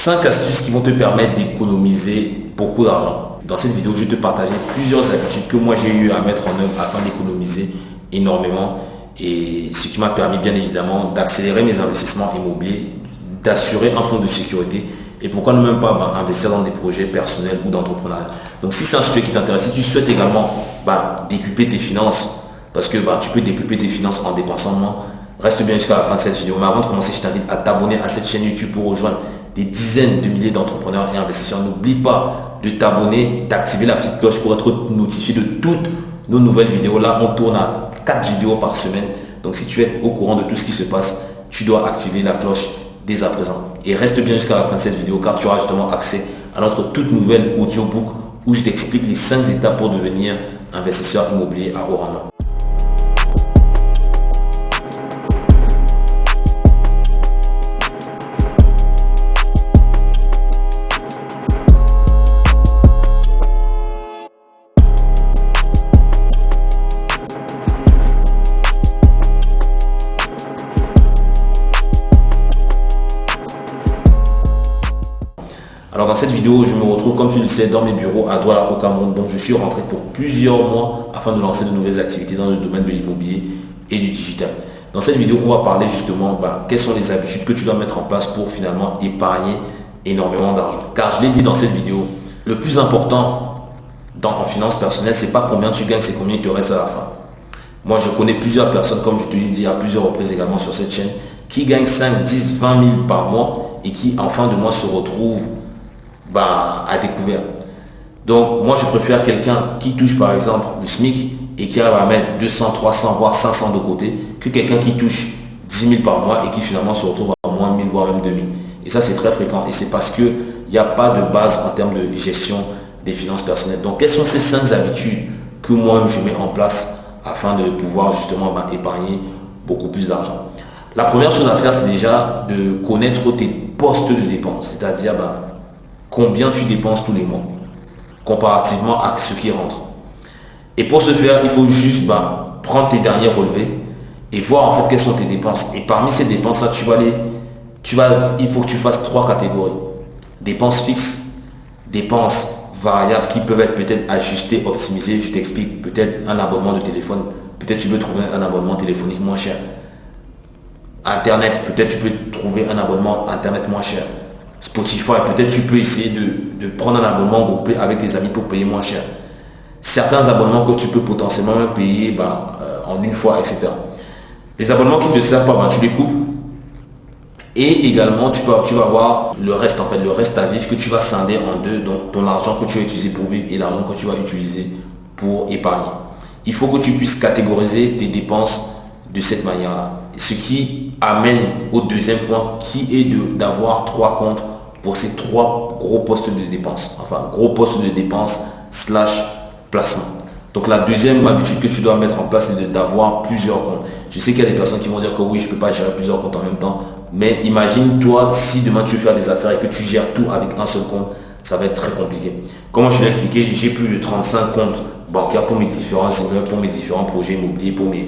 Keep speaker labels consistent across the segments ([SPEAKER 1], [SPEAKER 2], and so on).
[SPEAKER 1] 5 astuces qui vont te permettre d'économiser beaucoup d'argent. Dans cette vidéo, je vais te partager plusieurs habitudes que moi j'ai eu à mettre en œuvre afin d'économiser énormément et ce qui m'a permis bien évidemment d'accélérer mes investissements immobiliers, d'assurer un fonds de sécurité et pourquoi ne même pas bah, investir dans des projets personnels ou d'entrepreneuriat. Donc si c'est un sujet qui t'intéresse, si tu souhaites également bah, décupler tes finances, parce que bah, tu peux décupler tes finances en dépensant moins, reste bien jusqu'à la fin de cette vidéo. Mais avant de commencer, je t'invite à t'abonner à cette chaîne YouTube pour rejoindre des dizaines de milliers d'entrepreneurs et investisseurs. N'oublie pas de t'abonner, d'activer la petite cloche pour être notifié de toutes nos nouvelles vidéos. Là, on tourne à 4 vidéos par semaine. Donc si tu es au courant de tout ce qui se passe, tu dois activer la cloche dès à présent. Et reste bien jusqu'à la fin de cette vidéo car tu auras justement accès à notre toute nouvelle audiobook où je t'explique les 5 étapes pour devenir investisseur immobilier à haut rendement. Cette vidéo, je me retrouve, comme tu le sais, dans mes bureaux à Douala au Cameroun. Donc je suis rentré pour plusieurs mois afin de lancer de nouvelles activités dans le domaine de l'immobilier et du digital. Dans cette vidéo, on va parler justement bah, quelles sont les habitudes que tu dois mettre en place pour finalement épargner énormément d'argent. Car je l'ai dit dans cette vidéo, le plus important dans en finance personnelle, c'est pas combien tu gagnes, c'est combien il te reste à la fin. Moi, je connais plusieurs personnes, comme je te l'ai dit à plusieurs reprises également sur cette chaîne, qui gagnent 5, 10, 20 000 par mois et qui en fin de mois se retrouvent bah, à découvert. Donc moi je préfère quelqu'un qui touche par exemple le SMIC et qui arrive à mettre 200, 300, voire 500 de côté que quelqu'un qui touche 10 000 par mois et qui finalement se retrouve à moins 1000, voire même 2000. Et ça c'est très fréquent et c'est parce qu'il n'y a pas de base en termes de gestion des finances personnelles. Donc quelles sont ces 5 habitudes que moi je mets en place afin de pouvoir justement bah, épargner beaucoup plus d'argent? La première chose à faire c'est déjà de connaître tes postes de dépenses, c'est-à-dire bah, combien tu dépenses tous les mois comparativement à ce qui rentre. Et pour ce faire, il faut juste bah, prendre tes derniers relevés et voir en fait quelles sont tes dépenses. Et parmi ces dépenses-là, tu vas aller, tu vas, il faut que tu fasses trois catégories. Dépenses fixes, dépenses variables qui peuvent être peut-être ajustées, optimisées. Je t'explique, peut-être un abonnement de téléphone, peut-être tu peux trouver un abonnement téléphonique moins cher. Internet, peut-être tu peux trouver un abonnement Internet moins cher. Spotify, peut-être tu peux essayer de, prendre un abonnement groupé avec tes amis pour payer moins cher. Certains abonnements que tu peux potentiellement payer ben, euh, en une fois, etc. Les abonnements qui te servent pas, ben, tu les coupes. Et également, tu, peux, tu vas avoir le reste, en fait, le reste à vivre que tu vas scinder en deux. Donc, ton argent que tu vas utiliser pour vivre et l'argent que tu vas utiliser pour épargner. Il faut que tu puisses catégoriser tes dépenses de cette manière-là. Ce qui amène au deuxième point qui est d'avoir trois comptes pour ces trois gros postes de dépenses. Enfin, gros postes de dépenses slash placement. Donc la deuxième habitude que tu dois mettre en place, c'est d'avoir plusieurs comptes. Je sais qu'il y a des personnes qui vont dire que oui, je ne peux pas gérer plusieurs comptes en même temps. Mais imagine-toi si demain tu veux faire des affaires et que tu gères tout avec un seul compte, ça va être très compliqué. Comme je l'ai expliqué, j'ai plus de 35 comptes bancaires pour mes différents pour mes différents projets immobiliers, pour mes,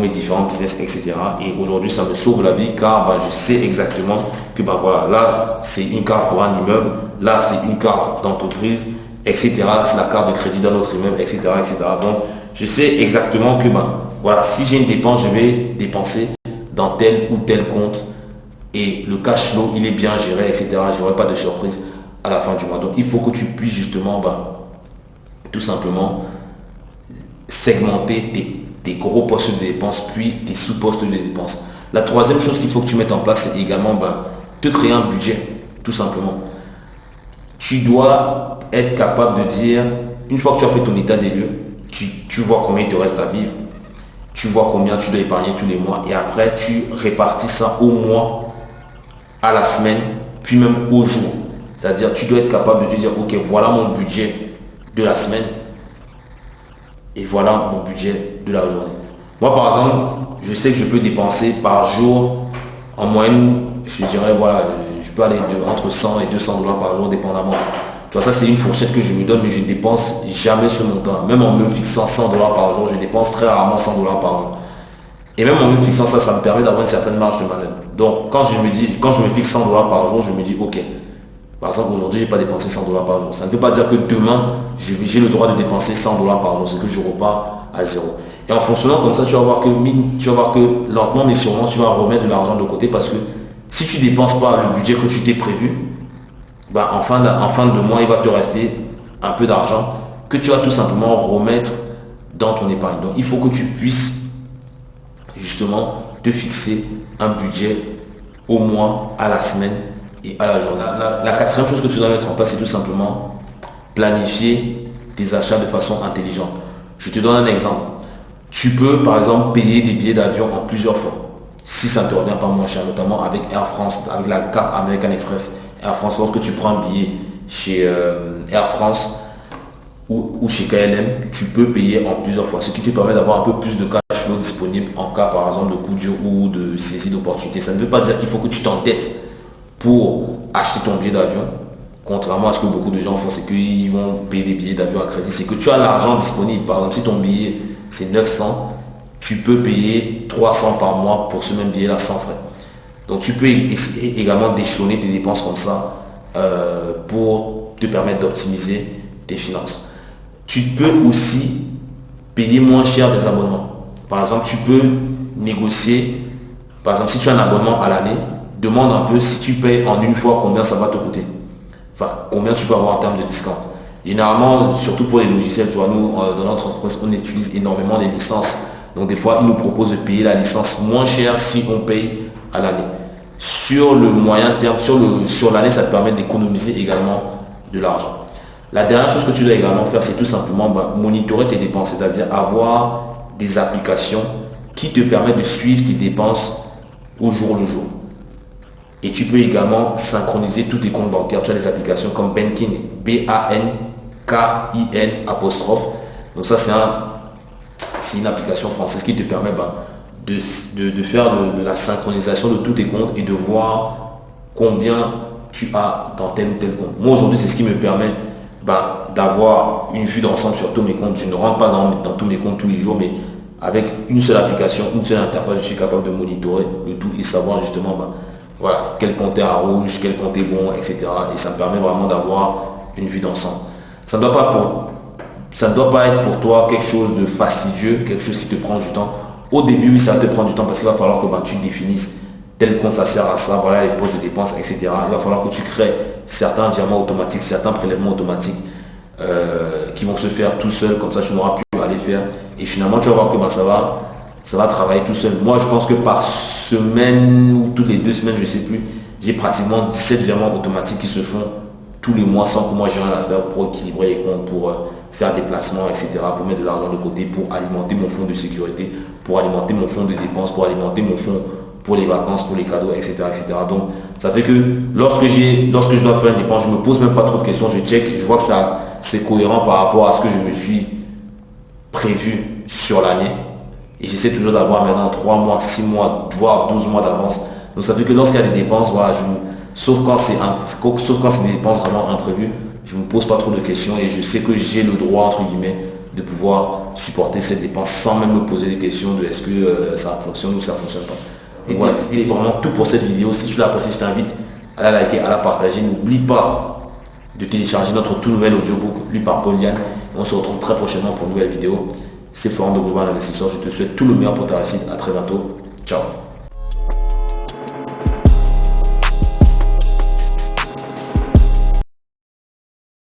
[SPEAKER 1] mes différents business, etc. Et aujourd'hui, ça me sauve la vie car bah, je sais exactement que bah, voilà, là, c'est une carte pour un immeuble, là, c'est une carte d'entreprise, etc. C'est la carte de crédit dans notre immeuble, etc. etc. Donc, je sais exactement que bah, voilà, si j'ai une dépense, je vais dépenser dans tel ou tel compte et le cash flow, il est bien géré, etc. Je n'aurai pas de surprise à la fin du mois. Donc, il faut que tu puisses justement, bah, tout simplement, segmenter tes des gros postes de dépenses, puis des sous-postes de dépenses. La troisième chose qu'il faut que tu mettes en place, c'est également ben, te créer un budget, tout simplement. Tu dois être capable de dire, une fois que tu as fait ton état des lieux, tu, vois combien il te reste à vivre, tu vois combien tu dois épargner tous les mois, et après tu répartis ça au mois, à la semaine, puis même au jour. C'est-à-dire, tu dois être capable de te dire, ok, voilà mon budget de la semaine, et voilà mon budget de la journée. Moi, par exemple, je sais que je peux dépenser par jour, en moyenne, je dirais, voilà, je peux aller de, entre 100 et 200 dollars par jour, dépendamment. Tu vois, ça, c'est une fourchette que je me donne, mais je ne dépense jamais ce montant. Même en me fixant 100 dollars par jour, je dépense très rarement 100 dollars par jour. Et même en me fixant ça, ça me permet d'avoir une certaine marge de manœuvre. Donc, quand je me dis, quand je me fixe 100 dollars par jour, je me dis, ok, Par exemple, aujourd'hui, je n'ai pas dépensé 100 dollars par jour. Ça ne veut pas dire que demain, j'ai le droit de dépenser 100 dollars par jour. C'est que je repars à zéro. Et en fonctionnant comme ça, tu vas voir que, tu vas voir que lentement mais sûrement, tu vas remettre de l'argent de côté parce que si tu ne dépenses pas le budget que tu t'es prévu, bah, en, fin de, en fin de mois, il va te rester un peu d'argent que tu vas tout simplement remettre dans ton épargne. Donc, il faut que tu puisses justement te fixer un budget au mois, à la semaine et à la journée. La, quatrième chose que tu dois mettre en place, c'est tout simplement planifier tes achats de façon intelligente. Je te donne un exemple. Tu peux, par exemple, payer des billets d'avion en plusieurs fois. Si ça ne te revient pas moins cher, notamment avec Air France, avec la carte American Express. Air France, lorsque tu prends un billet chez euh, Air France ou, chez KLM, tu peux payer en plusieurs fois, ce qui te permet d'avoir un peu plus de cash flow disponible en cas, par exemple, de coup de ou de saisie d'opportunité. Ça ne veut pas dire qu'il faut que tu t'endettes pour acheter ton billet d'avion. Contrairement à ce que beaucoup de gens font, c'est qu'ils vont payer des billets d'avion à crédit. C'est que tu as l'argent disponible. Par exemple, si ton billet c'est 900, tu peux payer 300 par mois pour ce même billet-là sans frais. Donc tu peux essayer également d'échelonner tes dépenses comme ça euh, pour te permettre d'optimiser tes finances. Tu peux aussi payer moins cher des abonnements. Par exemple, tu peux négocier, par exemple, si tu as un abonnement à l'année, demande un peu si tu payes en une fois combien ça va te coûter. Enfin, combien tu peux avoir en termes de discount. Généralement, surtout pour les logiciels, tu vois, nous, euh, dans notre entreprise, on utilise énormément les licences. Donc, des fois, ils nous proposent de payer la licence moins cher si on paye à l'année. Sur le moyen terme, sur l'année, ça te permet d'économiser également de l'argent. La dernière chose que tu dois également faire, c'est tout simplement bah, monitorer tes dépenses, c'est-à-dire avoir des applications qui te permettent de suivre tes dépenses au jour le jour. Et tu peux également synchroniser tous tes comptes bancaires. Tu as des applications comme Banking, B-A-N-K-I-N apostrophe. Donc ça, c'est un, une application française qui te permet bah, de, faire de, la synchronisation de tous tes comptes et de voir combien tu as dans tel ou tel compte. Moi, aujourd'hui, c'est ce qui me permet bah, d'avoir une vue d'ensemble sur tous mes comptes. Je ne rentre pas dans, dans, tous mes comptes tous les jours, mais avec une seule application, une seule interface, je suis capable de monitorer le tout et savoir justement bah, voilà, quel compte est à rouge, quel compte est bon, etc. Et ça me permet vraiment d'avoir une vue d'ensemble. Ça ne doit pas être pour toi quelque chose de fastidieux, quelque chose qui te prend du temps. Au début, oui, ça te prendre du temps parce qu'il va falloir que bah, tu définisses tel compte ça sert à ça, voilà les postes de dépenses, etc. Il va falloir que tu crées certains virements automatiques, certains prélèvements automatiques euh, qui vont se faire tout seul, comme ça tu n'auras plus à les faire. Et finalement, tu vas voir comment ça va, ça va travailler tout seul. Moi, je pense que par semaine ou toutes les deux semaines, je ne sais plus, j'ai pratiquement 17 virements automatiques qui se font tous les mois sans que moi j'ai rien à faire pour équilibrer les comptes, pour euh, faire des placements, etc., pour mettre de l'argent de côté, pour alimenter mon fonds de sécurité, pour alimenter mon fonds de dépenses, pour alimenter mon fonds pour les vacances, pour les cadeaux, etc. etc. Donc ça fait que lorsque, lorsque je dois faire une dépense, je me pose même pas trop de questions, je check, je vois que c'est cohérent par rapport à ce que je me suis prévu sur l'année. Et j'essaie toujours d'avoir maintenant 3 mois, 6 mois, voire 12 mois d'avance. Donc ça fait que lorsqu'il y a des dépenses, voilà, je, sauf, quand c'est sauf quand c'est des dépenses vraiment imprévues, je ne me pose pas trop de questions et je sais que j'ai le droit, entre guillemets, de pouvoir supporter cette dépense sans même me poser des questions de est-ce que euh, ça fonctionne ou ça ne fonctionne pas. Et voilà, c'était vraiment tout pour cette vidéo. Si tu l'as apprécié, je t'invite à la liker, à la partager. N'oublie pas de télécharger notre tout nouvel audiobook lu par Paul Yann. On se retrouve très prochainement pour une nouvelle vidéo. C'est Florent de Global Investisseur. Je te souhaite tout le meilleur pour ta réussite. À très bientôt. Ciao.